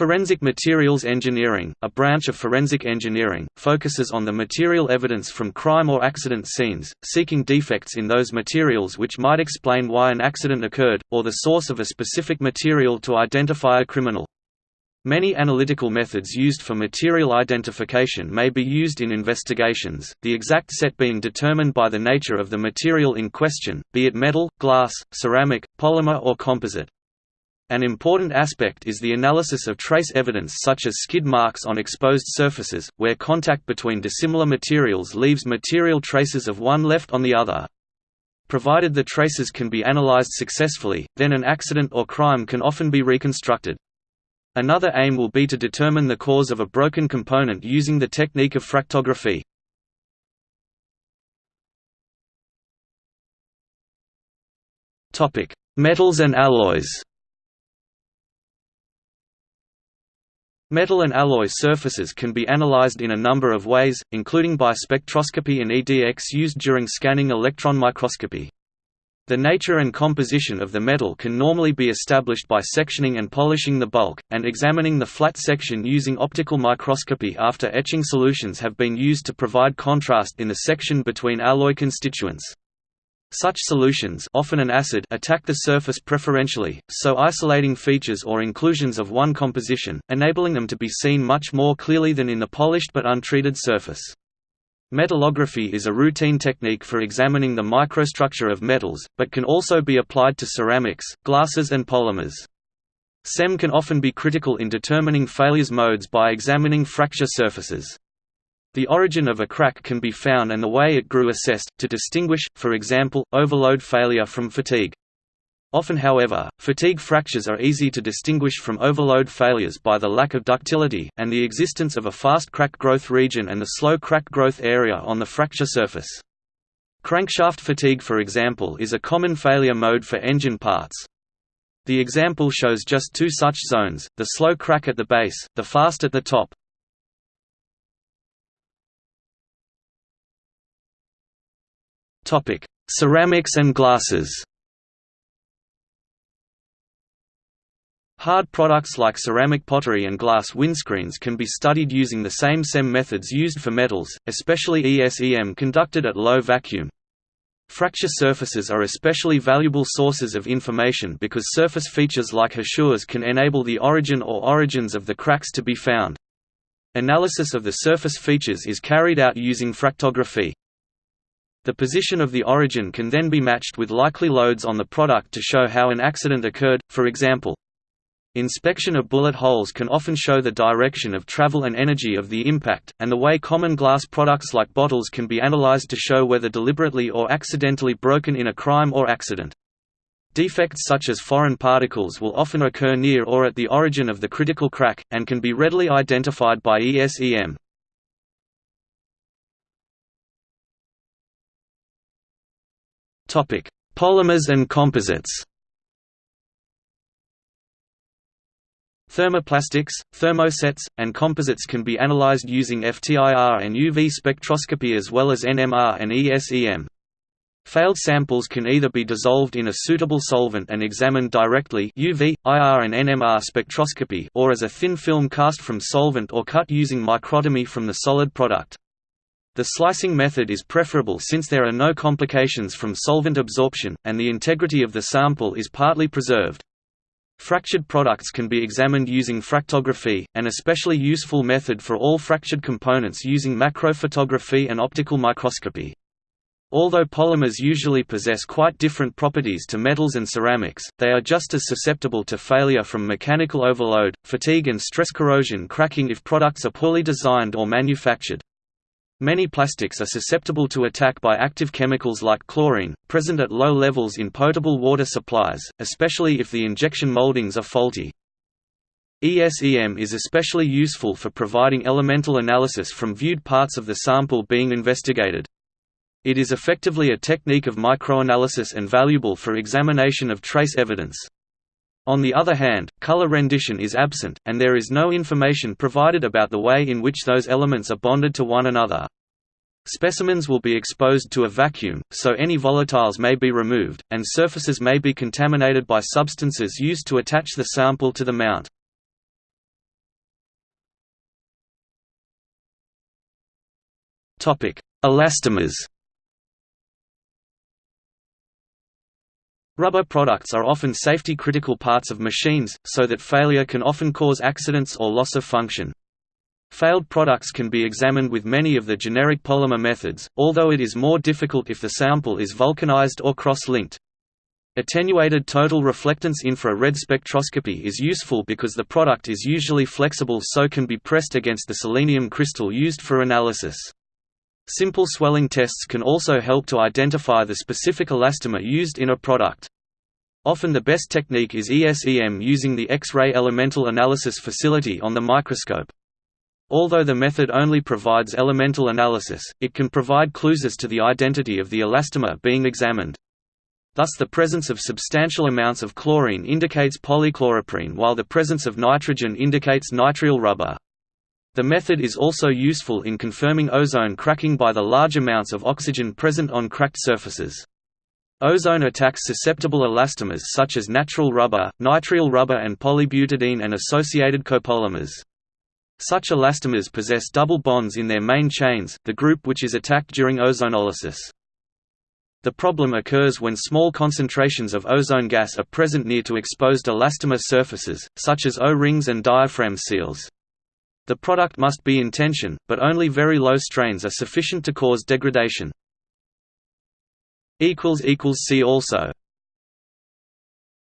Forensic materials engineering, a branch of forensic engineering, focuses on the material evidence from crime or accident scenes, seeking defects in those materials which might explain why an accident occurred, or the source of a specific material to identify a criminal. Many analytical methods used for material identification may be used in investigations, the exact set being determined by the nature of the material in question, be it metal, glass, ceramic, polymer or composite. An important aspect is the analysis of trace evidence such as skid marks on exposed surfaces, where contact between dissimilar materials leaves material traces of one left on the other. Provided the traces can be analyzed successfully, then an accident or crime can often be reconstructed. Another aim will be to determine the cause of a broken component using the technique of fractography. Metals and alloys Metal and alloy surfaces can be analyzed in a number of ways, including by spectroscopy and EDX used during scanning electron microscopy. The nature and composition of the metal can normally be established by sectioning and polishing the bulk, and examining the flat section using optical microscopy after etching solutions have been used to provide contrast in the section between alloy constituents. Such solutions often an acid attack the surface preferentially, so isolating features or inclusions of one composition, enabling them to be seen much more clearly than in the polished but untreated surface. Metallography is a routine technique for examining the microstructure of metals, but can also be applied to ceramics, glasses and polymers. SEM can often be critical in determining failures modes by examining fracture surfaces. The origin of a crack can be found and the way it grew assessed, to distinguish, for example, overload failure from fatigue. Often however, fatigue fractures are easy to distinguish from overload failures by the lack of ductility, and the existence of a fast crack growth region and the slow crack growth area on the fracture surface. Crankshaft fatigue for example is a common failure mode for engine parts. The example shows just two such zones, the slow crack at the base, the fast at the top. Ceramics and glasses Hard products like ceramic pottery and glass windscreens can be studied using the same SEM methods used for metals, especially ESEM conducted at low vacuum. Fracture surfaces are especially valuable sources of information because surface features like hachures can enable the origin or origins of the cracks to be found. Analysis of the surface features is carried out using fractography. The position of the origin can then be matched with likely loads on the product to show how an accident occurred, for example. Inspection of bullet holes can often show the direction of travel and energy of the impact, and the way common glass products like bottles can be analyzed to show whether deliberately or accidentally broken in a crime or accident. Defects such as foreign particles will often occur near or at the origin of the critical crack, and can be readily identified by ESEM. Polymers and composites Thermoplastics, thermosets, and composites can be analyzed using FTIR and UV spectroscopy as well as NMR and ESEM. Failed samples can either be dissolved in a suitable solvent and examined directly UV, IR and NMR spectroscopy or as a thin film cast from solvent or cut using microtomy from the solid product. The slicing method is preferable since there are no complications from solvent absorption, and the integrity of the sample is partly preserved. Fractured products can be examined using fractography, an especially useful method for all fractured components using macrophotography and optical microscopy. Although polymers usually possess quite different properties to metals and ceramics, they are just as susceptible to failure from mechanical overload, fatigue and stress corrosion cracking if products are poorly designed or manufactured. Many plastics are susceptible to attack by active chemicals like chlorine, present at low levels in potable water supplies, especially if the injection moldings are faulty. ESEM is especially useful for providing elemental analysis from viewed parts of the sample being investigated. It is effectively a technique of microanalysis and valuable for examination of trace evidence. On the other hand, color rendition is absent, and there is no information provided about the way in which those elements are bonded to one another. Specimens will be exposed to a vacuum, so any volatiles may be removed, and surfaces may be contaminated by substances used to attach the sample to the mount. Elastomers Rubber products are often safety-critical parts of machines, so that failure can often cause accidents or loss of function. Failed products can be examined with many of the generic polymer methods, although it is more difficult if the sample is vulcanized or cross-linked. Attenuated total reflectance infra-red spectroscopy is useful because the product is usually flexible so can be pressed against the selenium crystal used for analysis. Simple swelling tests can also help to identify the specific elastomer used in a product. Often the best technique is ESEM using the X-ray elemental analysis facility on the microscope. Although the method only provides elemental analysis, it can provide clues as to the identity of the elastomer being examined. Thus the presence of substantial amounts of chlorine indicates polychloroprene while the presence of nitrogen indicates nitrile rubber. The method is also useful in confirming ozone cracking by the large amounts of oxygen present on cracked surfaces. Ozone attacks susceptible elastomers such as natural rubber, nitrile rubber and polybutadiene and associated copolymers. Such elastomers possess double bonds in their main chains, the group which is attacked during ozonolysis. The problem occurs when small concentrations of ozone gas are present near to exposed elastomer surfaces, such as O-rings and diaphragm seals. The product must be in tension, but only very low strains are sufficient to cause degradation. See also